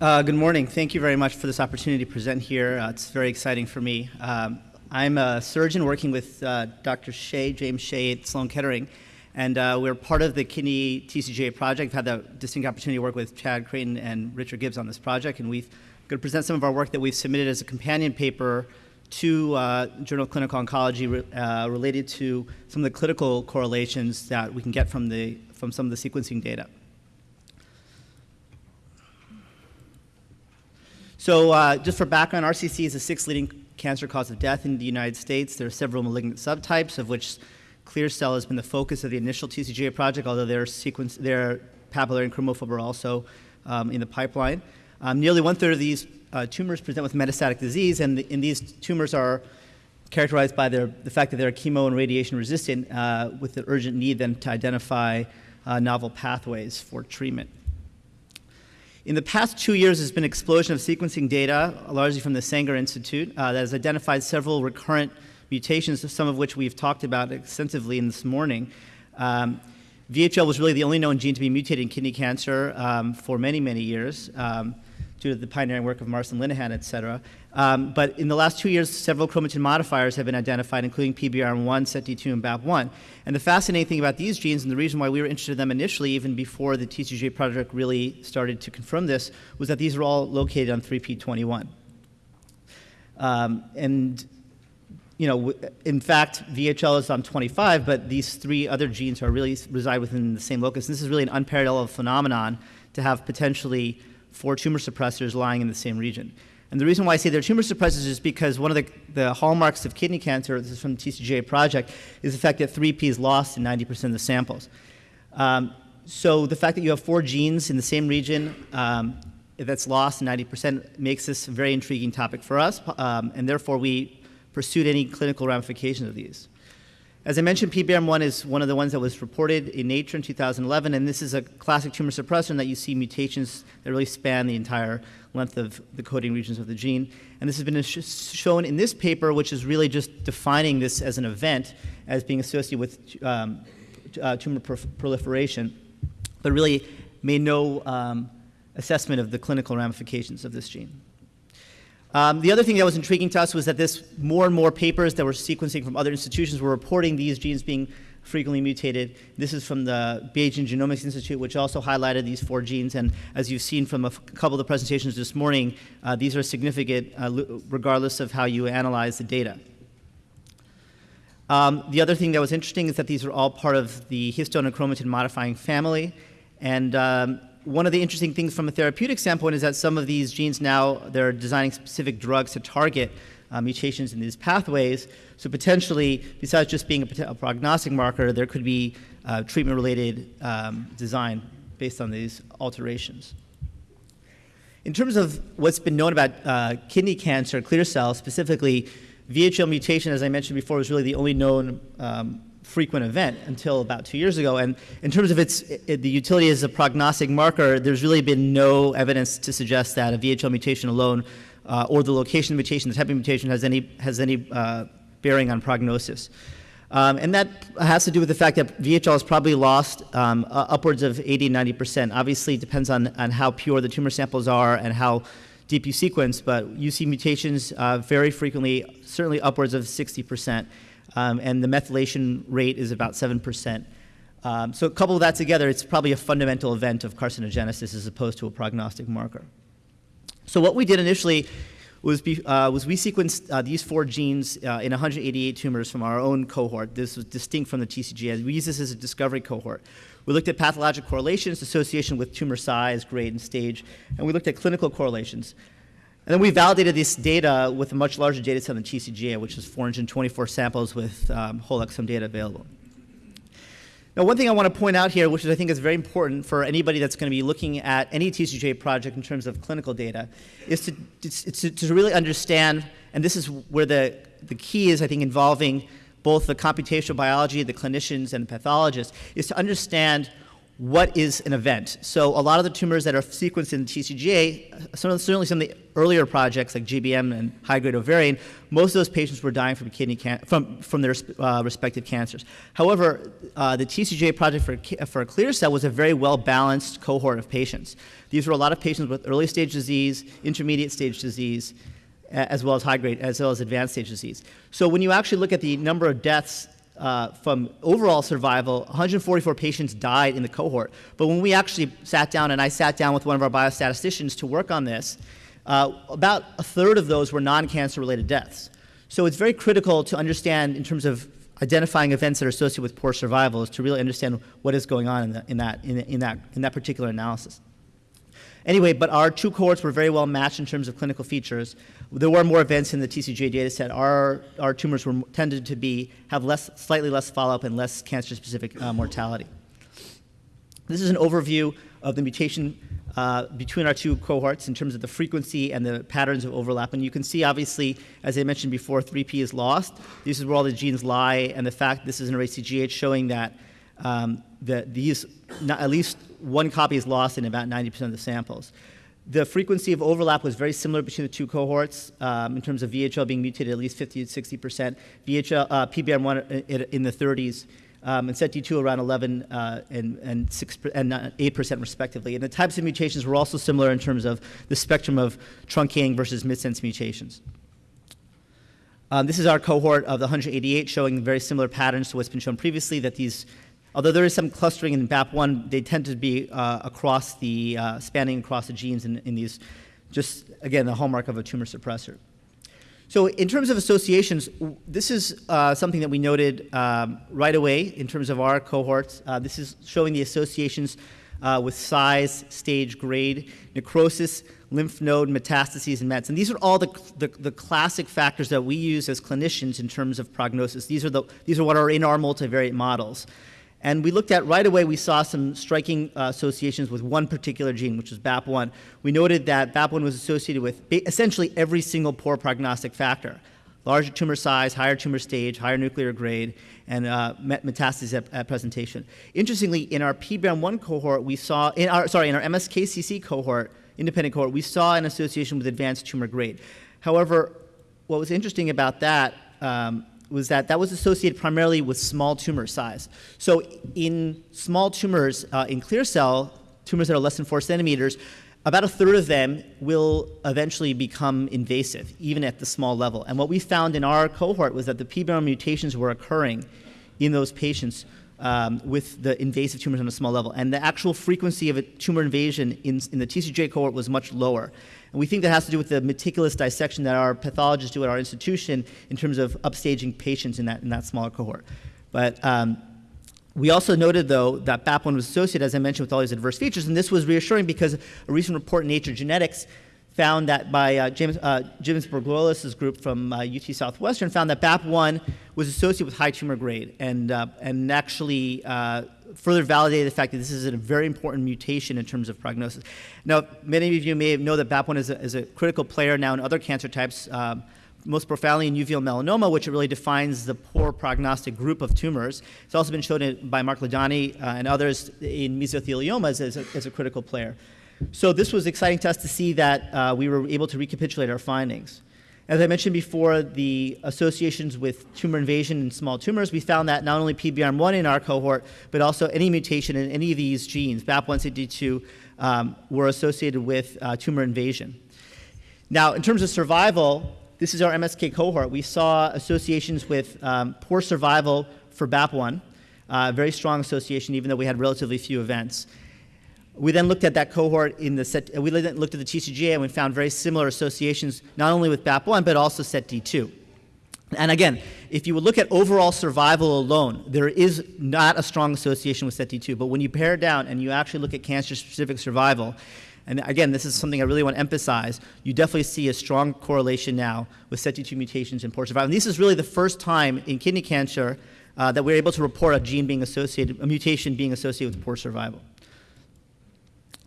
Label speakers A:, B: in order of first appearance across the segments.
A: Uh, good morning. Thank you very much for this opportunity to present here. Uh, it's very exciting for me. Um, I'm a surgeon working with uh, Dr. Hsieh, James Hsieh at Sloan Kettering, and uh, we're part of the kidney TCGA project. I've had the distinct opportunity to work with Chad Creighton and Richard Gibbs on this project, and we've going to present some of our work that we've submitted as a companion paper to uh, Journal of Clinical Oncology re uh, related to some of the clinical correlations that we can get from, the, from some of the sequencing data. So uh, just for background, RCC is the sixth leading cancer cause of death in the United States. There are several malignant subtypes, of which clear cell has been the focus of the initial TCGA project, although their, sequence, their papillary and chromophobe are also um, in the pipeline. Um, nearly one-third of these uh, tumors present with metastatic disease, and, the, and, these tumors are characterized by their, the fact that they're chemo and radiation resistant uh, with the urgent need then to identify uh, novel pathways for treatment. In the past two years, there's been an explosion of sequencing data, largely from the Sanger Institute, uh, that has identified several recurrent mutations, some of which we've talked about extensively in this morning. Um, VHL was really the only known gene to be mutated in kidney cancer um, for many, many years. Um, due to the pioneering work of Marston Linehan, et cetera. Um, but in the last two years, several chromatin modifiers have been identified, including PBRM1, SETD2, and BAP1. And the fascinating thing about these genes, and the reason why we were interested in them initially, even before the TCGA project really started to confirm this, was that these are all located on 3P21. Um, and you know, in fact, VHL is on 25, but these three other genes are really reside within the same locus. And this is really an unparalleled phenomenon to have potentially four tumor suppressors lying in the same region. And the reason why I say they're tumor suppressors is because one of the, the hallmarks of kidney cancer, this is from the TCGA project, is the fact that 3P is lost in 90% of the samples. Um, so the fact that you have four genes in the same region um, that's lost in 90% makes this a very intriguing topic for us, um, and therefore we pursued any clinical ramifications of these. As I mentioned, PBRM1 is one of the ones that was reported in Nature in 2011, and this is a classic tumor suppressor that you see mutations that really span the entire length of the coding regions of the gene. And this has been sh shown in this paper, which is really just defining this as an event as being associated with um, uh, tumor proliferation, but really made no um, assessment of the clinical ramifications of this gene. Um, the other thing that was intriguing to us was that this more and more papers that were sequencing from other institutions were reporting these genes being frequently mutated. This is from the Beijing Genomics Institute, which also highlighted these four genes. And as you've seen from a couple of the presentations this morning, uh, these are significant uh, regardless of how you analyze the data. Um, the other thing that was interesting is that these are all part of the histone and chromatin modifying family. And um, one of the interesting things from a therapeutic standpoint is that some of these genes now, they're designing specific drugs to target uh, mutations in these pathways. So potentially, besides just being a, a prognostic marker, there could be uh, treatment-related um, design based on these alterations. In terms of what's been known about uh, kidney cancer, clear cell specifically, VHL mutation, as I mentioned before, was really the only known um, frequent event until about two years ago. And in terms of its it, the utility as a prognostic marker, there's really been no evidence to suggest that a VHL mutation alone uh, or the location of mutation, the type of mutation has any, has any uh, bearing on prognosis. Um, and that has to do with the fact that VHL has probably lost um, uh, upwards of 80, 90%. Obviously, it depends on, on how pure the tumor samples are and how deep you sequence, but you see mutations uh, very frequently, certainly upwards of 60% um, and the methylation rate is about 7%. Um, so couple of that together, it's probably a fundamental event of carcinogenesis as opposed to a prognostic marker. So what we did initially was, be, uh, was we sequenced uh, these four genes uh, in 188 tumors from our own cohort. This was distinct from the TCGA. We used this as a discovery cohort. We looked at pathologic correlations, association with tumor size, grade, and stage, and we looked at clinical correlations. And then we validated this data with a much larger data set than TCGA, which is 424 samples with um, whole exome data available. Now, one thing I want to point out here, which is, I think is very important for anybody that's going to be looking at any TCGA project in terms of clinical data, is to, to, to really understand, and this is where the, the key is, I think, involving both the computational biology, the clinicians, and the pathologists, is to understand what is an event? So a lot of the tumors that are sequenced in TCGA, some of, certainly some of the earlier projects like GBM and high-grade ovarian, most of those patients were dying from kidney can- from, from their uh, respective cancers. However, uh, the TCGA project for, for clear cell was a very well-balanced cohort of patients. These were a lot of patients with early stage disease, intermediate stage disease, as well as high grade, as well as advanced stage disease. So when you actually look at the number of deaths uh, from overall survival, 144 patients died in the cohort. But when we actually sat down, and I sat down with one of our biostatisticians to work on this, uh, about a third of those were non-cancer related deaths. So it's very critical to understand in terms of identifying events that are associated with poor survival is to really understand what is going on in, the, in, that, in, in, that, in that particular analysis. Anyway, but our two cohorts were very well matched in terms of clinical features. There were more events in the TCGA data set. Our, our tumors were tended to be, have less, slightly less follow-up and less cancer-specific uh, mortality. This is an overview of the mutation uh, between our two cohorts in terms of the frequency and the patterns of overlap. And you can see, obviously, as I mentioned before, 3P is lost. This is where all the genes lie, and the fact this is an array CGH showing that um, that these, at least one copy is lost in about 90% of the samples. The frequency of overlap was very similar between the two cohorts um, in terms of VHL being mutated at least 50 to 60%, VHL, uh, PBRM1 in, in the 30s, um, and SETD2 around 11 uh, and, and, 6 and 8% respectively. And the types of mutations were also similar in terms of the spectrum of truncating versus missense mutations. Um, this is our cohort of the 188 showing very similar patterns to what's been shown previously that these Although there is some clustering in BAP1, they tend to be uh, across the, uh, spanning across the genes in, in, these, just again, the hallmark of a tumor suppressor. So in terms of associations, this is uh, something that we noted um, right away in terms of our cohorts. Uh, this is showing the associations uh, with size, stage, grade, necrosis, lymph node, metastases, and mets. And these are all the, the, the, classic factors that we use as clinicians in terms of prognosis. These are, the, these are what are in our multivariate models. And we looked at right away, we saw some striking uh, associations with one particular gene, which was BAP1. We noted that BAP1 was associated with essentially every single poor prognostic factor larger tumor size, higher tumor stage, higher nuclear grade, and uh, metastases at, at, presentation. Interestingly, in our PBRM1 cohort, we saw, in our, sorry, in our MSKCC cohort, independent cohort, we saw an association with advanced tumor grade. However, what was interesting about that um, was that that was associated primarily with small tumor size. So in small tumors, uh, in clear cell, tumors that are less than four centimeters, about a third of them will eventually become invasive, even at the small level. And what we found in our cohort was that the PBRM mutations were occurring in those patients um, with the invasive tumors on a small level. And the actual frequency of a tumor invasion in, in the TCGA cohort was much lower. And we think that has to do with the meticulous dissection that our pathologists do at our institution in terms of upstaging patients in that, in that smaller cohort. But um, we also noted, though, that BAP1 was associated, as I mentioned, with all these adverse features, and this was reassuring because a recent report in Nature Genetics found that by uh, James, uh, James group from uh, UT Southwestern found that BAP1 was associated with high tumor grade and, uh, and actually uh, further validated the fact that this is a very important mutation in terms of prognosis. Now, many of you may know that BAP1 is a, is a critical player now in other cancer types, um, most profoundly in uveal melanoma, which really defines the poor prognostic group of tumors. It's also been shown by Marc Ladanyi uh, and others in mesotheliomas as a, as a critical player. So this was exciting to us to see that uh, we were able to recapitulate our findings. As I mentioned before, the associations with tumor invasion in small tumors, we found that not only PBRM1 in our cohort, but also any mutation in any of these genes, BAP1, SETD2, um, were associated with uh, tumor invasion. Now, in terms of survival, this is our MSK cohort. We saw associations with um, poor survival for BAP1, uh, very strong association, even though we had relatively few events. We then looked at that cohort in the set, we then looked at the TCGA and we found very similar associations, not only with BAP1, but also SETD2. And again, if you would look at overall survival alone, there is not a strong association with SETD2. But when you pare down and you actually look at cancer-specific survival, and again, this is something I really want to emphasize, you definitely see a strong correlation now with SETD2 mutations in poor survival. And this is really the first time in kidney cancer uh, that we're able to report a gene being associated, a mutation being associated with poor survival.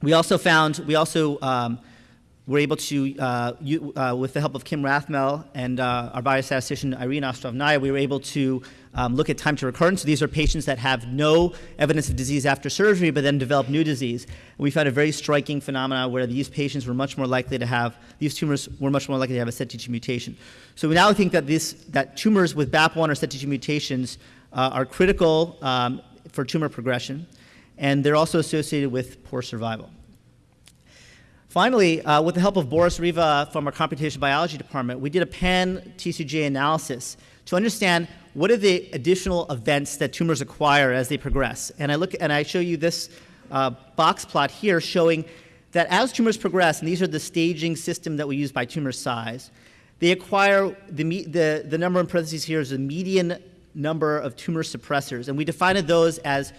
A: We also found, we also um, we're able to, uh, you, uh, with the help of Kim Rathmell and uh, our biostatistician Irene Ostrovnaya, we were able to um, look at time to recurrence. So these are patients that have no evidence of disease after surgery, but then develop new disease. And we found a very striking phenomenon where these patients were much more likely to have, these tumors were much more likely to have a SETD2 mutation. So we now think that, this, that tumors with BAP1 or SETD2 mutations uh, are critical um, for tumor progression, and they're also associated with poor survival. Finally, uh, with the help of Boris Reva from our computational biology department, we did a pan TCGA analysis to understand what are the additional events that tumors acquire as they progress. And I look and I show you this uh, box plot here showing that as tumors progress, and these are the staging system that we use by tumor size, they acquire the, the, the number in parentheses here is the median number of tumor suppressors. And we defined those as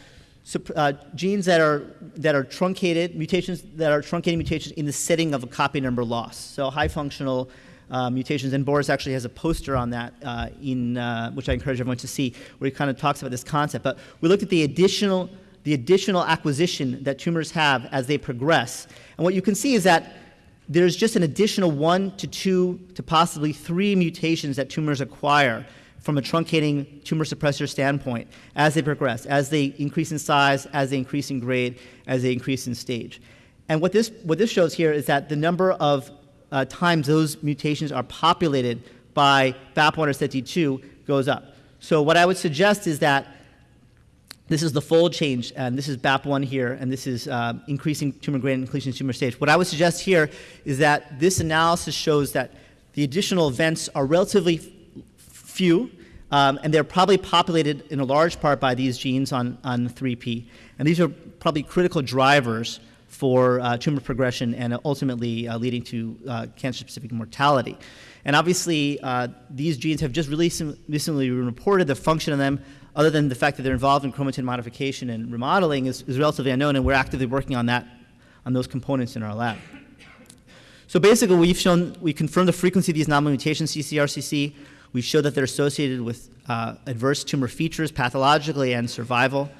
A: uh, genes that are, that are truncated, mutations that are truncating mutations in the setting of a copy number loss. So high functional uh, mutations, and Boris actually has a poster on that uh, in, uh, which I encourage everyone to see, where he kind of talks about this concept. But we looked at the additional, the additional acquisition that tumors have as they progress. And what you can see is that there's just an additional one to two to possibly three mutations that tumors acquire from a truncating tumor suppressor standpoint as they progress, as they increase in size, as they increase in grade, as they increase in stage. And what this, what this shows here is that the number of uh, times those mutations are populated by BAP1 or SETD2 goes up. So what I would suggest is that this is the fold change, and this is BAP1 here, and this is uh, increasing tumor grade and increasing tumor stage. What I would suggest here is that this analysis shows that the additional events are relatively few, um, and they're probably populated in a large part by these genes on, on 3P. And these are probably critical drivers for uh, tumor progression and ultimately uh, leading to uh, cancer-specific mortality. And obviously, uh, these genes have just recently been reported the function of them, other than the fact that they're involved in chromatin modification and remodeling, is, is relatively unknown, and we're actively working on that, on those components in our lab. So basically, we've shown, we confirmed the frequency of these nominal mutations, CCRCC. We show that they're associated with uh, adverse tumor features pathologically and survival.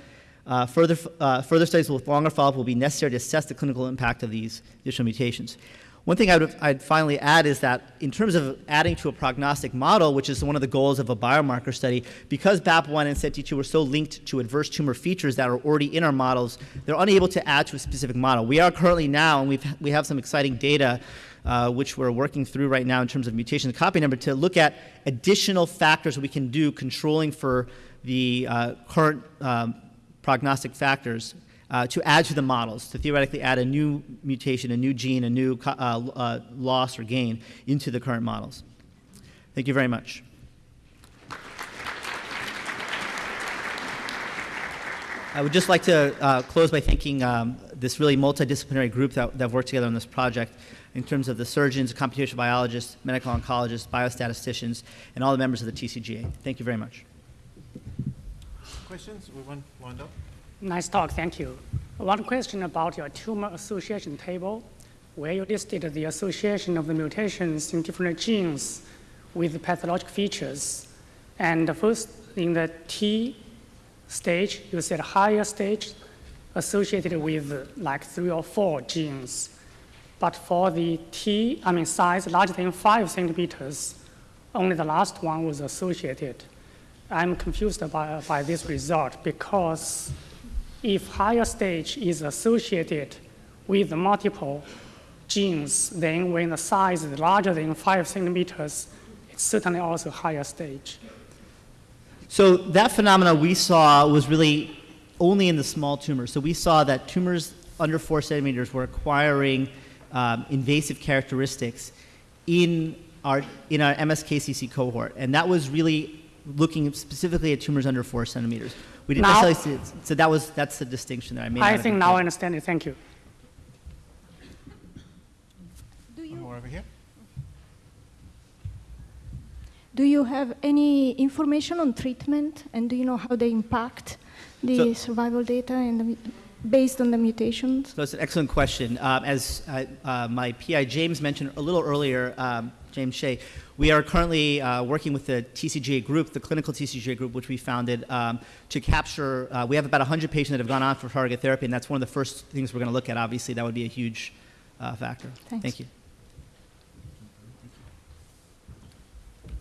A: Uh, further, uh, further studies with longer follow-up will be necessary to assess the clinical impact of these additional mutations. One thing I would I'd finally add is that in terms of adding to a prognostic model, which is one of the goals of a biomarker study, because BAP1 and SETD2 were so linked to adverse tumor features that are already in our models, they're unable to add to a specific model. We are currently now, and we've, we have some exciting data uh, which we're working through right now in terms of mutation copy number, to look at additional factors we can do controlling for the uh, current um, prognostic factors uh, to add to the models, to theoretically add a new mutation, a new gene, a new uh, uh, loss or gain into the current models. Thank you very much. I would just like to uh, close by thanking um, this really multidisciplinary group that, that worked together on this project in terms of the surgeons, computational biologists, medical oncologists, biostatisticians, and all the members of the TCGA. Thank you very much.
B: Questions? We want wind up.
C: Nice talk, thank you. One question about your tumor association table, where you listed the association of the mutations in different genes with pathologic features. And the first, in the T stage, you said higher stage associated with like three or four genes. But for the T, I mean size larger than five centimeters, only the last one was associated. I'm confused by, by this result because if higher stage is associated with multiple genes, then when the size is larger than five centimeters, it's certainly also higher stage.
A: So that phenomena we saw was really only in the small tumors. So we saw that tumors under four centimeters were acquiring um, invasive characteristics in our, in our MSKCC cohort. And that was really looking specifically at tumors under four centimeters. We didn't
C: now,
A: necessarily see it. So that was, that's the distinction that I made.
C: I think now I understand it. Thank you.
B: Do you, more over here.
D: Do you have any information on treatment and do you know how they impact the so, survival data and the based on the mutations?
A: So it's an excellent question. Um, as uh, uh, my PI James mentioned a little earlier, um, James Hsieh, we are currently uh, working with the TCGA group, the clinical TCGA group, which we founded um, to capture, uh, we have about 100 patients that have gone on for target therapy, and that's one of the first things we're going to look at. Obviously, that would be a huge uh, factor.
D: Thanks.
A: Thank you.